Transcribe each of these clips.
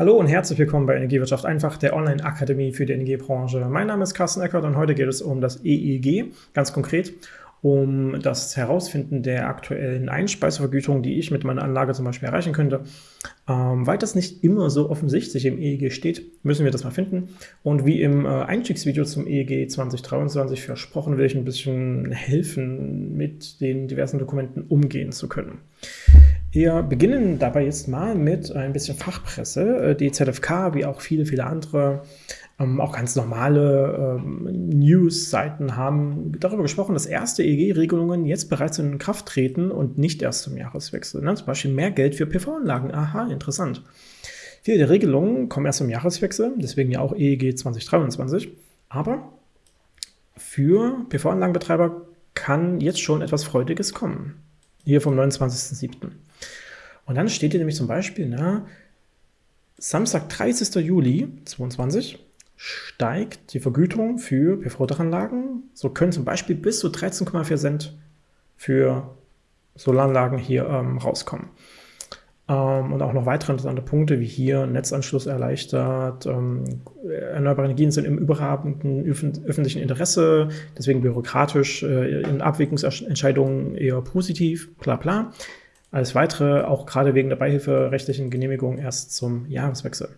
Hallo und herzlich willkommen bei Energiewirtschaft einfach, der Online-Akademie für die Energiebranche. Mein Name ist Carsten Eckert und heute geht es um das EEG, ganz konkret um das Herausfinden der aktuellen Einspeisevergütung, die ich mit meiner Anlage zum Beispiel erreichen könnte. Ähm, weil das nicht immer so offensichtlich im EEG steht, müssen wir das mal finden. Und wie im äh, Einstiegsvideo zum EEG 2023 versprochen, will ich ein bisschen helfen, mit den diversen Dokumenten umgehen zu können. Wir beginnen dabei jetzt mal mit ein bisschen Fachpresse. Äh, die ZFK, wie auch viele, viele andere, ähm, auch ganz normale ähm, News-Seiten haben darüber gesprochen, dass erste EEG-Regelungen jetzt bereits in Kraft treten und nicht erst zum Jahreswechsel. Ne? Zum Beispiel mehr Geld für PV-Anlagen. Aha, interessant. Viele der Regelungen kommen erst zum Jahreswechsel, deswegen ja auch EEG 2023. Aber für PV-Anlagenbetreiber kann jetzt schon etwas Freudiges kommen. Hier vom 29.07. Und dann steht hier nämlich zum Beispiel, na, Samstag, 30. Juli 2022 steigt die Vergütung für PV-Dachanlagen. So können zum Beispiel bis zu 13,4 Cent für Solaranlagen hier ähm, rauskommen. Ähm, und auch noch weitere interessante Punkte, wie hier Netzanschluss erleichtert, ähm, erneuerbare Energien sind im überragenden öffentlichen Interesse, deswegen bürokratisch äh, in Abwägungsentscheidungen eher positiv, bla bla. Alles weitere, auch gerade wegen der beihilferechtlichen Genehmigung, erst zum Jahreswechsel.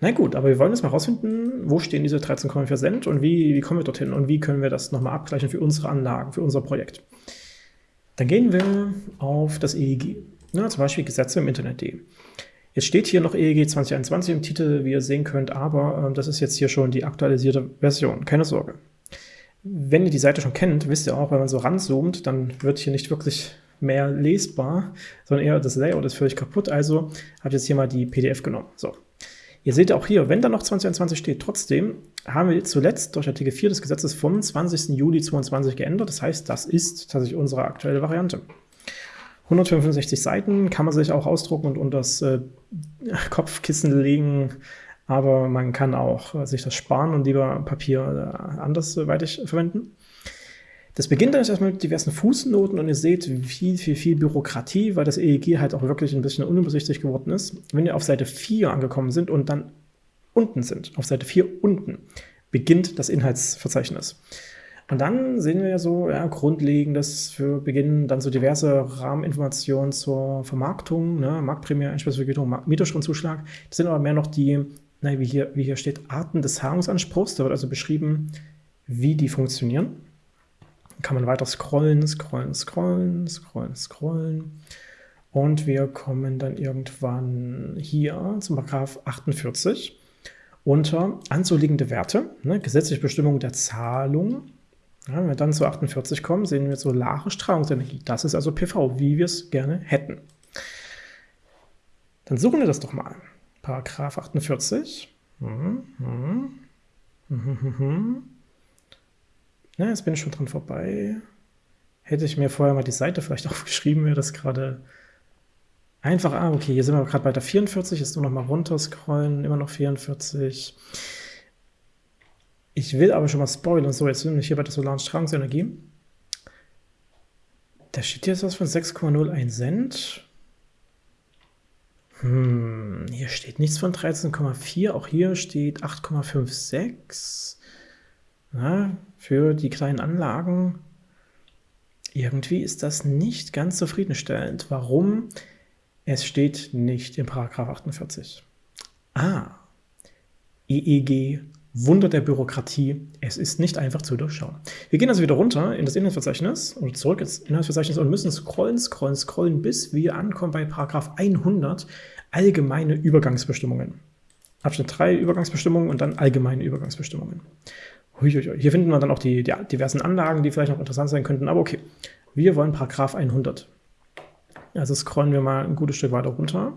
Na gut, aber wir wollen jetzt mal rausfinden, wo stehen diese 13,4 Cent und wie, wie kommen wir dorthin und wie können wir das nochmal abgleichen für unsere Anlagen, für unser Projekt. Dann gehen wir auf das EEG, ja, zum Beispiel Gesetze im Internet.de. Jetzt steht hier noch EEG 2021 im Titel, wie ihr sehen könnt, aber äh, das ist jetzt hier schon die aktualisierte Version, keine Sorge. Wenn ihr die Seite schon kennt, wisst ihr auch, wenn man so ranzoomt, dann wird hier nicht wirklich mehr lesbar, sondern eher das Layout ist völlig kaputt. Also habe ich jetzt hier mal die PDF genommen. So. Ihr seht auch hier, wenn da noch 2021 steht, trotzdem haben wir zuletzt durch Artikel 4 des Gesetzes vom 20. Juli 2022 geändert. Das heißt, das ist tatsächlich unsere aktuelle Variante. 165 Seiten kann man sich auch ausdrucken und unter das äh, Kopfkissen legen, aber man kann auch äh, sich das sparen und lieber Papier äh, andersweitig verwenden. Das beginnt dann erstmal mit diversen Fußnoten und ihr seht viel, viel, viel Bürokratie, weil das EEG halt auch wirklich ein bisschen unübersichtlich geworden ist. Wenn ihr auf Seite 4 angekommen sind und dann unten sind, auf Seite 4 unten, beginnt das Inhaltsverzeichnis. Und dann sehen wir ja so ja, Grundlegendes für Beginn, dann so diverse Rahmeninformationen zur Vermarktung, ne, Marktprämie, Einspeisvergütung, Mieterstromzuschlag. Das sind aber mehr noch die, na, wie, hier, wie hier steht, Arten des Zahlungsanspruchs. Da wird also beschrieben, wie die funktionieren kann man weiter scrollen, scrollen, scrollen, scrollen, scrollen. Und wir kommen dann irgendwann hier zum Paragraph 48 unter anzuliegende Werte, ne, gesetzliche Bestimmung der Zahlung. Ja, wenn wir dann zu 48 kommen, sehen wir solare Strahlungsenergie. Das ist also PV, wie wir es gerne hätten. Dann suchen wir das doch mal. Paragraph 48. Hm, hm, hm, ja, jetzt bin ich schon dran vorbei. Hätte ich mir vorher mal die Seite vielleicht aufgeschrieben, wäre das gerade einfach. Ah, okay, hier sind wir gerade bei der 44, jetzt nur noch mal runter scrollen, immer noch 44. Ich will aber schon mal spoilern. So, jetzt sind wir hier bei der solaren Strahlungsenergie. Da steht jetzt was von 6,01 Cent. Hm, hier steht nichts von 13,4. Auch hier steht 8,56. Na, für die kleinen Anlagen, irgendwie ist das nicht ganz zufriedenstellend. Warum? Es steht nicht im Paragraph 48. Ah, EEG, Wunder der Bürokratie, es ist nicht einfach zu durchschauen. Wir gehen also wieder runter in das Inhaltsverzeichnis oder zurück ins Inhaltsverzeichnis und müssen scrollen, scrollen, scrollen, bis wir ankommen bei Paragraph 100, allgemeine Übergangsbestimmungen. Abschnitt 3 Übergangsbestimmungen und dann allgemeine Übergangsbestimmungen. Huiuiui. Hier finden wir dann auch die, die, diversen Anlagen, die vielleicht noch interessant sein könnten, aber okay. Wir wollen Paragraph 100. Also scrollen wir mal ein gutes Stück weiter runter.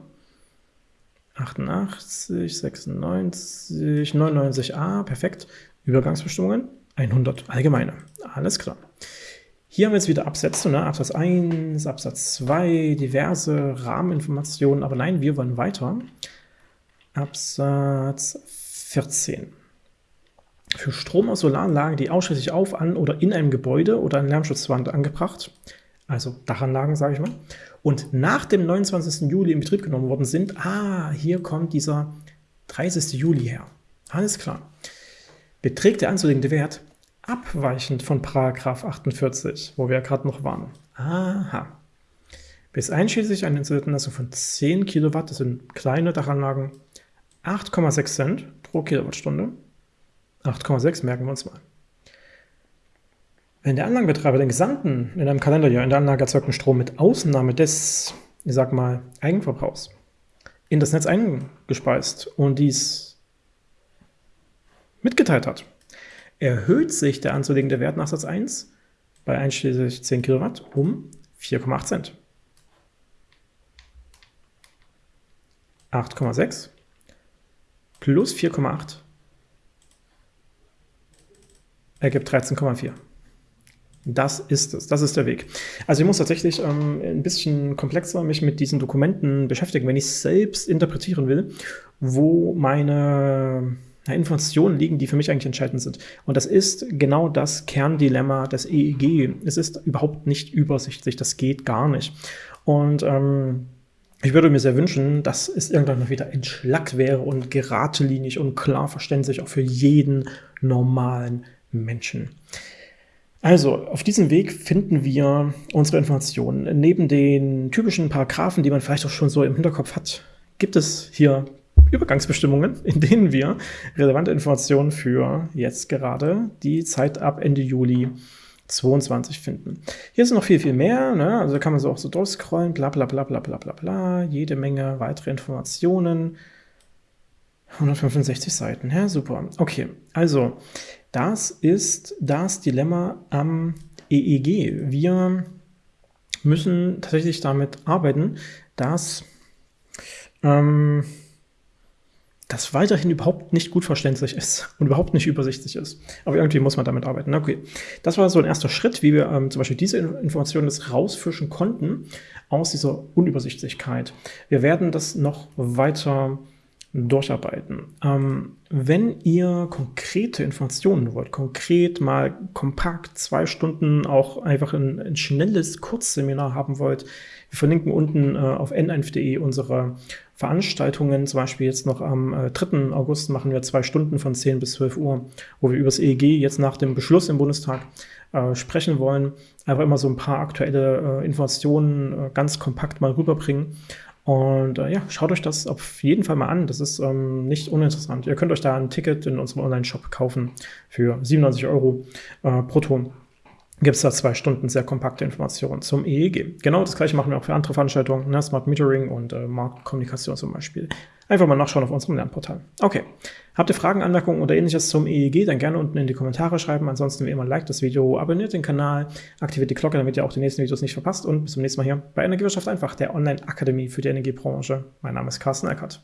88, 96, 99a, perfekt. Übergangsbestimmungen, 100, allgemeine. Alles klar. Hier haben wir jetzt wieder Absätze, ne? Absatz 1, Absatz 2, diverse Rahmeninformationen, aber nein, wir wollen weiter. Absatz 14 für Strom aus Solaranlagen, die ausschließlich auf, an oder in einem Gebäude oder an Lärmschutzwand angebracht, also Dachanlagen, sage ich mal, und nach dem 29. Juli in Betrieb genommen worden sind, ah, hier kommt dieser 30. Juli her. Alles klar. Beträgt der anzulegende Wert abweichend von Paragraph 48, wo wir ja gerade noch waren. Aha. Bis einschließlich einer Installation von 10 Kilowatt, das sind kleine Dachanlagen, 8,6 Cent pro Kilowattstunde. 8,6 merken wir uns mal. Wenn der Anlagenbetreiber den gesamten in einem Kalenderjahr in der Anlage erzeugten Strom mit Ausnahme des, ich sag mal, Eigenverbrauchs in das Netz eingespeist und dies mitgeteilt hat, erhöht sich der anzulegende Wert nach Satz 1 bei einschließlich 10 Kilowatt um 4,8 Cent. 8,6 plus 4,8 ergibt 13,4. Das ist es, das ist der Weg. Also ich muss tatsächlich ähm, ein bisschen komplexer mich mit diesen Dokumenten beschäftigen, wenn ich selbst interpretieren will, wo meine Informationen liegen, die für mich eigentlich entscheidend sind. Und das ist genau das Kerndilemma des EEG. Es ist überhaupt nicht übersichtlich, das geht gar nicht. Und ähm, ich würde mir sehr wünschen, dass es irgendwann mal wieder entschlackt wäre und geradlinig und klar verständlich auch für jeden normalen Menschen. Also, auf diesem Weg finden wir unsere Informationen. Neben den typischen Paragraphen, die man vielleicht auch schon so im Hinterkopf hat, gibt es hier Übergangsbestimmungen, in denen wir relevante Informationen für jetzt gerade die Zeit ab Ende Juli 22 finden. Hier ist noch viel, viel mehr. Ne? Also kann man so auch so durchscrollen, bla bla bla bla bla bla bla, jede Menge weitere Informationen. 165 Seiten, ja, super. Okay, also das ist das Dilemma am EEG. Wir müssen tatsächlich damit arbeiten, dass ähm, das weiterhin überhaupt nicht gut verständlich ist und überhaupt nicht übersichtlich ist. Aber irgendwie muss man damit arbeiten. Okay, das war so ein erster Schritt, wie wir ähm, zum Beispiel diese Informationen jetzt rausfischen konnten aus dieser Unübersichtlichkeit. Wir werden das noch weiter durcharbeiten. Ähm, wenn ihr konkrete Informationen wollt, konkret mal kompakt zwei Stunden auch einfach ein, ein schnelles Kurzseminar haben wollt, wir verlinken unten äh, auf n1.de unsere Veranstaltungen. Zum Beispiel jetzt noch am äh, 3. August machen wir zwei Stunden von 10 bis 12 Uhr, wo wir über das EEG jetzt nach dem Beschluss im Bundestag äh, sprechen wollen. Einfach immer so ein paar aktuelle äh, Informationen äh, ganz kompakt mal rüberbringen. Und äh, ja, schaut euch das auf jeden Fall mal an. Das ist ähm, nicht uninteressant. Ihr könnt euch da ein Ticket in unserem Online-Shop kaufen für 97 Euro äh, brutto. Gibt es da zwei Stunden sehr kompakte Informationen zum EEG. Genau das gleiche machen wir auch für andere Veranstaltungen, ne? Smart Metering und äh, Marktkommunikation zum Beispiel. Einfach mal nachschauen auf unserem Lernportal. Okay, habt ihr Fragen, Anmerkungen oder ähnliches zum EEG, dann gerne unten in die Kommentare schreiben. Ansonsten wie immer, like das Video, abonniert den Kanal, aktiviert die Glocke, damit ihr auch die nächsten Videos nicht verpasst. Und bis zum nächsten Mal hier bei Energiewirtschaft einfach, der Online-Akademie für die Energiebranche. Mein Name ist Carsten Eckert.